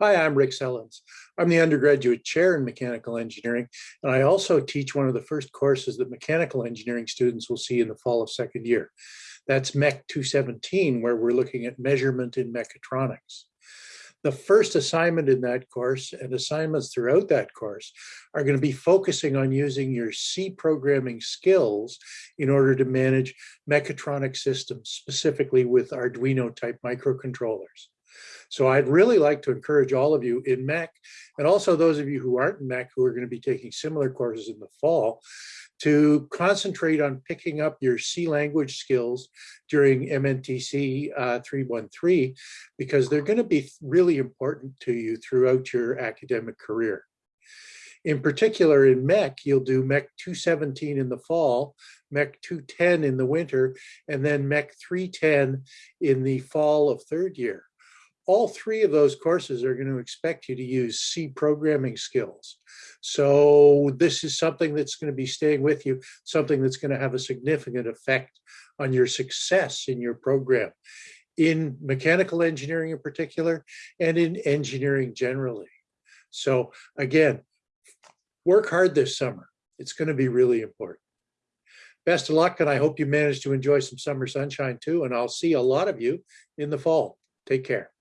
Hi, I'm Rick Sellens. I'm the undergraduate chair in mechanical engineering, and I also teach one of the first courses that mechanical engineering students will see in the fall of second year. That's Mech 217, where we're looking at measurement in mechatronics. The first assignment in that course and assignments throughout that course are going to be focusing on using your C programming skills in order to manage mechatronic systems, specifically with Arduino type microcontrollers. So I'd really like to encourage all of you in MEC, and also those of you who aren't in MEC who are going to be taking similar courses in the fall, to concentrate on picking up your C language skills during MNTC uh, 313, because they're going to be really important to you throughout your academic career. In particular, in MEC, you'll do MEC 217 in the fall, MEC 210 in the winter, and then MEC 310 in the fall of third year all three of those courses are going to expect you to use C programming skills. So this is something that's going to be staying with you, something that's going to have a significant effect on your success in your program, in mechanical engineering in particular, and in engineering generally. So again, work hard this summer. It's going to be really important. Best of luck, and I hope you manage to enjoy some summer sunshine too, and I'll see a lot of you in the fall. Take care.